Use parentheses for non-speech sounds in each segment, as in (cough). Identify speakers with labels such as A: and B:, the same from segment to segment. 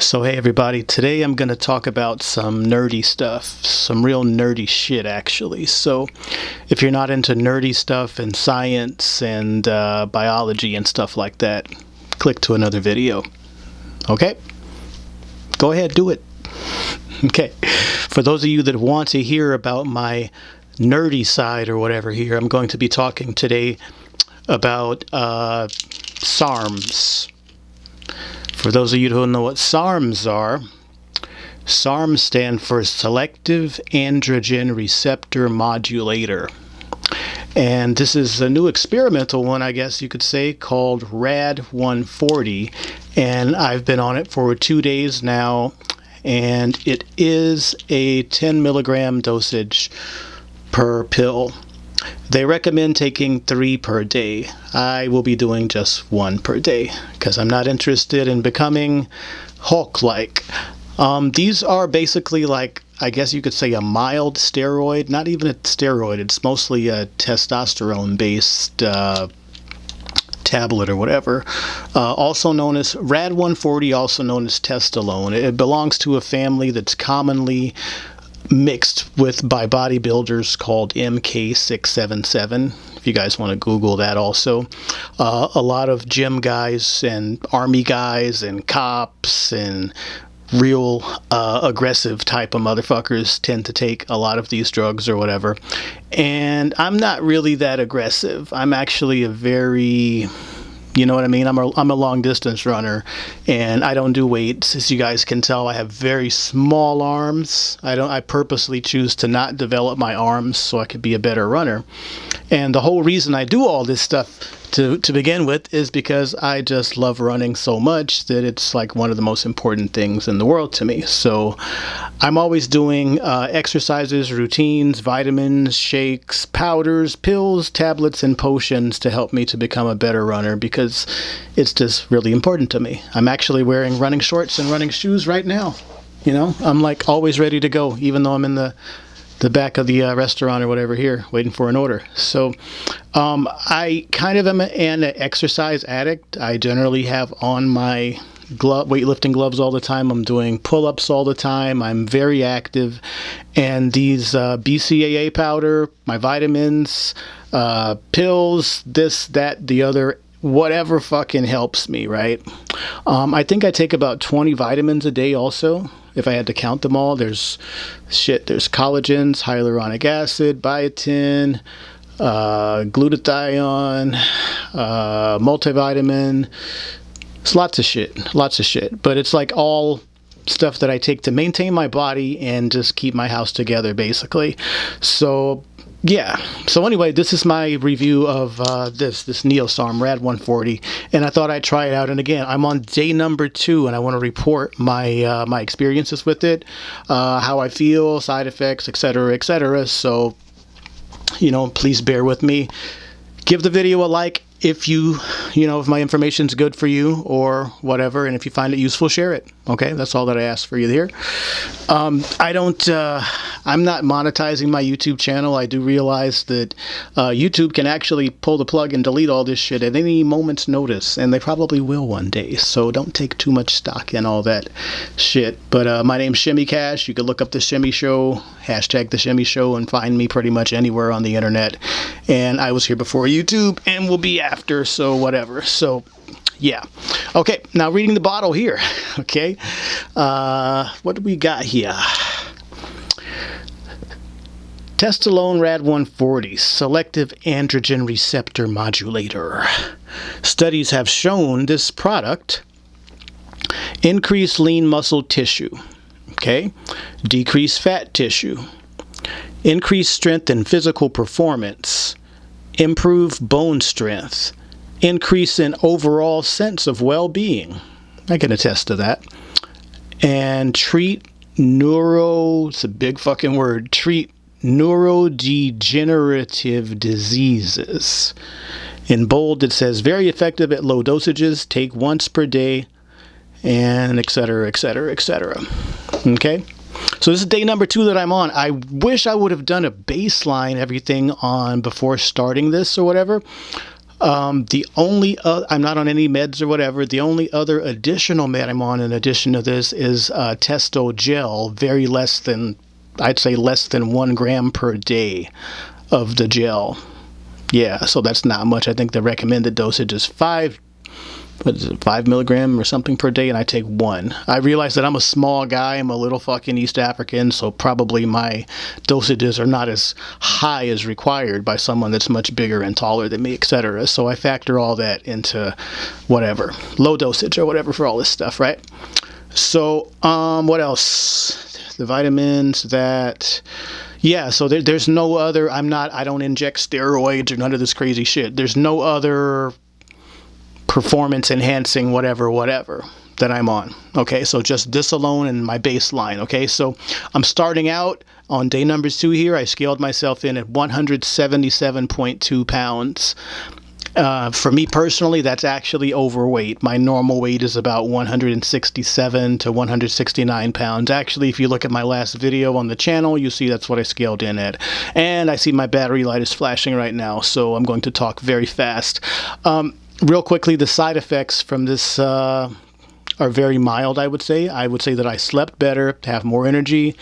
A: So hey everybody, today I'm going to talk about some nerdy stuff, some real nerdy shit actually. So if you're not into nerdy stuff and science and uh, biology and stuff like that, click to another video. Okay? Go ahead, do it. (laughs) Okay. For those of you that want to hear about my nerdy side or whatever here, I'm going to be talking today about uh, SARMs for those of you who don't know what SARMs are, SARMs stand for Selective Androgen Receptor Modulator. And this is a new experimental one, I guess you could say, called RAD 140. And I've been on it for two days now. And it is a 10 milligram dosage per pill. They recommend taking three per day. I will be doing just one per day because I'm not interested in becoming Hulk-like. Um, these are basically like, I guess you could say a mild steroid, not even a steroid, it's mostly a testosterone-based uh, tablet or whatever, uh, also known as RAD140, also known as Testolone. It belongs to a family that's commonly mixed with by bodybuilders called MK677. If you guys want to Google that, also, uh, a lot of gym guys and army guys and cops and real uh, aggressive type of motherfuckers tend to take a lot of these drugs or whatever. And I'm not really that aggressive. I'm actually a very you know what I mean? I'm a, I'm a long distance runner and I don't do weights. As you guys can tell, I have very small arms. I don't I purposely choose to not develop my arms so I could be a better runner. And the whole reason I do all this stuff to, to begin with is because I just love running so much that it's like one of the most important things in the world to me. So I'm always doing uh, exercises, routines, vitamins, shakes, powders, pills, tablets, and potions to help me to become a better runner because it's just really important to me. I'm actually wearing running shorts and running shoes right now. You know, I'm like always ready to go, even though I'm in the the back of the uh, restaurant or whatever here waiting for an order. So um, I kind of am an exercise addict. I generally have on my glove, weightlifting gloves all the time. I'm doing pull-ups all the time. I'm very active. And these uh, BCAA powder, my vitamins, uh, pills, this, that, the other, whatever fucking helps me, right? Um, I think I take about 20 vitamins a day also if I had to count them all, there's shit. There's collagens, hyaluronic acid, biotin, uh, glutathione, uh, multivitamin. It's lots of shit, lots of shit. But it's like all stuff that I take to maintain my body and just keep my house together, basically. So yeah. So anyway this is my review of uh, this this neosarm rad 140 and i thought i'd try it out. And again i'm on day number two and i want to report my uh, my experiences with it uh, how i feel side effects etc etc so you know please bear with me. Give the video a like if you you know if my information's good for you or whatever and if you find it useful share it. Okay? That's all that i ask for you here. Um, i don't uh, i'm not monetizing my youtube channel. I do realize that uh, youtube can actually pull the plug and delete all this shit at any moment's notice and they probably will one day. So don't take too much stock in all that shit. But uh, my name's shimmy cash. You can look up the shimmy show hashtag the shimmy show and find me pretty much anywhere on the internet. And i was here before youtube and will be after, so whatever. So yeah. Okay, now reading the bottle here. (laughs) Okay, uh, what do we got here? Testolone Rad 140, selective androgen receptor modulator. Studies have shown this product increase lean muscle tissue, okay, decrease fat tissue, increase strength and physical performance, improve bone strength, increase in overall sense of well-being. I can attest to that. And treat neuro, it's a big fucking word, treat neurodegenerative diseases. In bold, it says very effective at low dosages, take once per day, and etc., etc., etc. Okay? So this is day number two that I'm on. I wish I would have done a baseline everything on before starting this or whatever. Um, the only uh, I'm not on any meds or whatever. The only other additional med I'm on in addition to this is uh, Testo Gel, very less than I'd say less than one gram per day of the gel. Yeah, so that's not much. I think the recommended dosage is five what is it, five milligram or something per day, and I take one. I realize that I'm a small guy, I'm a little fucking East African, so probably my dosages are not as high as required by someone that's much bigger and taller than me, etc. So I factor all that into whatever, low dosage or whatever for all this stuff, right? So, um, what else? The vitamins that yeah so there, there's no other i'm not i don't inject steroids or none of this crazy shit there's no other performance enhancing whatever whatever that I'm on okay so just this alone and my baseline okay so I'm starting out on day number two here I scaled myself in at 177.2 pounds uh, for me personally, that's actually overweight. My normal weight is about 167 to 169 pounds. Actually, if you look at my last video on the channel, you see that's what I scaled in at. And I see my battery light is flashing right now, so I'm going to talk very fast. Um, real quickly, the side effects from this uh, are very mild, I would say. I would say that I slept better, to have more energy.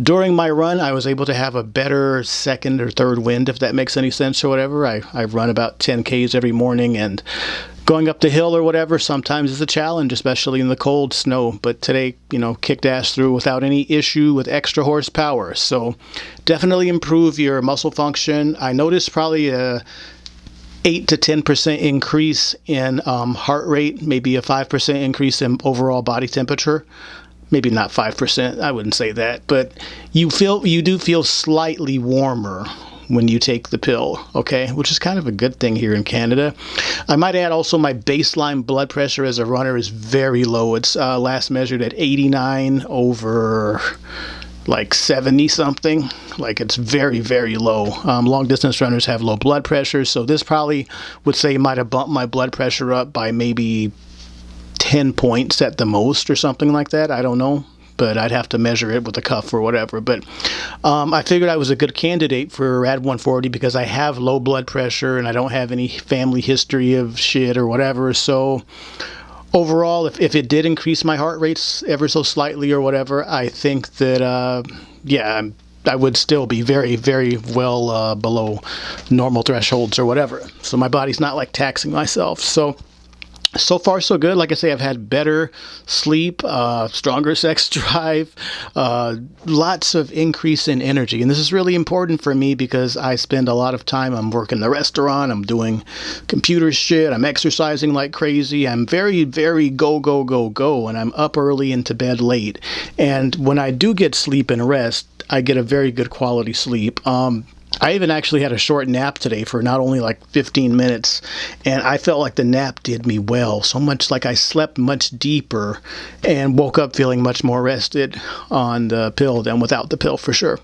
A: During my run, I was able to have a better second or third wind, if that makes any sense or whatever. I, I run about 10 Ks every morning and going up the hill or whatever sometimes is a challenge, especially in the cold snow. But today, you know, kicked ass through without any issue with extra horsepower. So definitely improve your muscle function. I noticed probably a 8 to 10% increase in um, heart rate, maybe a 5% increase in overall body temperature. Maybe not 5%, I wouldn't say that, but you feel you do feel slightly warmer when you take the pill, okay? Which is kind of a good thing here in Canada. I might add also my baseline blood pressure as a runner is very low. It's uh, last measured at 89 over like 70 something like it's very very low um, long distance runners have low blood pressure so this probably would say might have bumped my blood pressure up by maybe 10 points at the most or something like that i don't know but I'd have to measure it with a cuff or whatever. But um, I figured I was a good candidate for RAD 140 because I have low blood pressure and I don't have any family history of shit or whatever. So overall, if, if it did increase my heart rates ever so slightly or whatever, I think that, uh, yeah, I would still be very, very well uh, below normal thresholds or whatever. So my body's not like taxing myself. So so far so good. Like i say i've had better sleep uh, stronger (laughs) sex drive uh, lots of increase in energy. And this is really important for me because i spend a lot of time i'm working the restaurant i'm doing computer shit i'm exercising like crazy i'm very very go go go go and i'm up early and to bed late. And when i do get sleep and rest i get a very good quality sleep. Um, I even actually had a short nap today for not only like 15 minutes, and I felt like the nap did me well. So much like I slept much deeper and woke up feeling much more rested on the pill than without the pill for sure.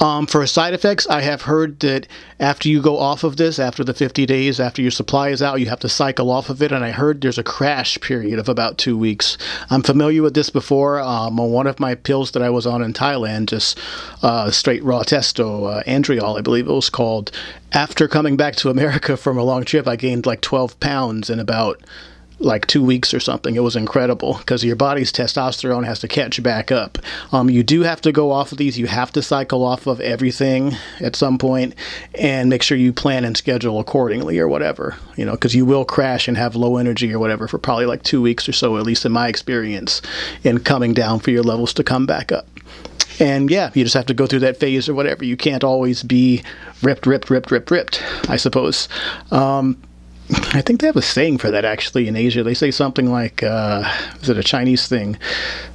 A: Um, for side effects, I have heard that after you go off of this, after the 50 days, after your supply is out, you have to cycle off of it. And I heard there's a crash period of about two weeks. I'm familiar with this before. Um, on one of my pills that I was on in Thailand, just uh, straight raw testo, uh, Andriol, I believe it was called. After coming back to America from a long trip, I gained like 12 pounds in about like two weeks or something. It was incredible because your body's testosterone has to catch back up. Um, you do have to go off of these. You have to cycle off of everything at some point and make sure you plan and schedule accordingly or whatever, you know, because you will crash and have low energy or whatever for probably like two weeks or so, at least in my experience, in coming down for your levels to come back up. And yeah, you just have to go through that phase or whatever. You can't always be ripped, ripped, ripped, ripped, ripped, I suppose. Um, I think they have a saying for that actually in Asia. They say something like, uh, "Is it a Chinese thing?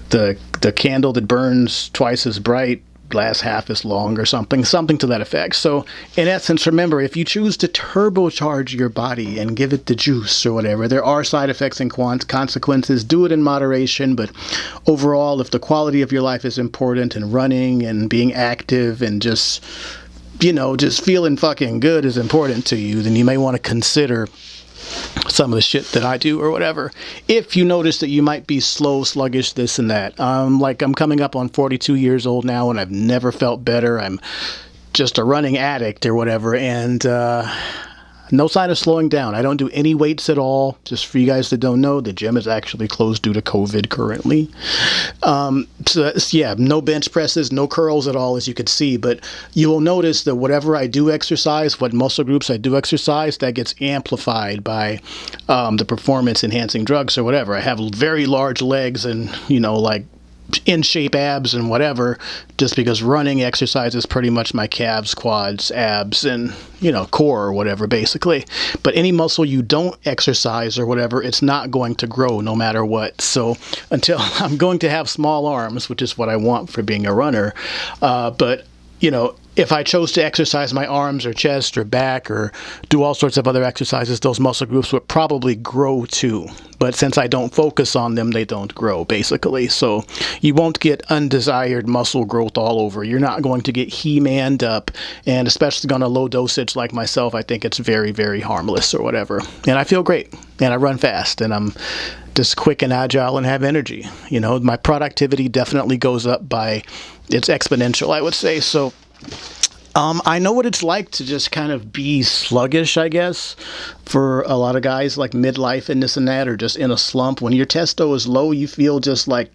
A: The the candle that burns twice as bright lasts half as long, or something, something to that effect." So, in essence, remember if you choose to turbocharge your body and give it the juice or whatever, there are side effects and consequences. Do it in moderation, but overall, if the quality of your life is important and running and being active and just you know, just feeling fucking good is important to you, then you may want to consider some of the shit that I do or whatever. If you notice that you might be slow, sluggish, this and that. Um, like I'm coming up on 42 years old now and I've never felt better. I'm just a running addict or whatever. And, uh, no sign of slowing down. I don't do any weights at all. Just for you guys that don't know, the gym is actually closed due to COVID currently. Um, so yeah, no bench presses, no curls at all, as you could see. But you will notice that whatever I do exercise, what muscle groups I do exercise, that gets amplified by um, the performance enhancing drugs or whatever. I have very large legs and you know like in shape abs and whatever just because running exercise is pretty much my calves quads abs and you know core or whatever basically. But any muscle you don't exercise or whatever it's not going to grow no matter what. So (laughs) until i'm going to have small arms which is what i want for being a runner uh, but you know if I chose to exercise my arms or chest or back or do all sorts of other exercises, those muscle groups would probably grow too. But since I don't focus on them, they don't grow basically. So you won't get undesired muscle growth all over. You're not going to get he-manned up. And especially on a low dosage like myself, I think it's very, very harmless or whatever. And I feel great. And I run fast and I'm just quick and agile and have energy. You know, my productivity definitely goes up by, it's exponential, I would say. So um, I know what it's like to just kind of be sluggish, I guess, for a lot of guys like midlife and this and that, or just in a slump. When your testo is low, you feel just like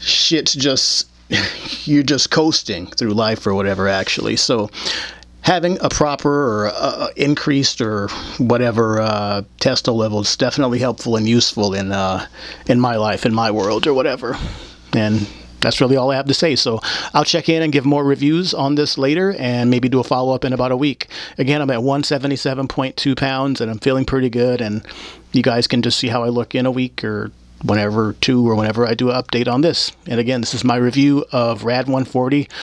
A: shit's just, (laughs) you're just coasting through life or whatever, actually. So having a proper or uh, increased or whatever uh, testo level is definitely helpful and useful in, uh, in my life, in my world, or whatever. And that's really all I have to say. So I'll check in and give more reviews on this later and maybe do a follow up in about a week. Again, I'm at 177.2 pounds and I'm feeling pretty good. And you guys can just see how I look in a week or whenever two or whenever I do an update on this. And again, this is my review of RAD 140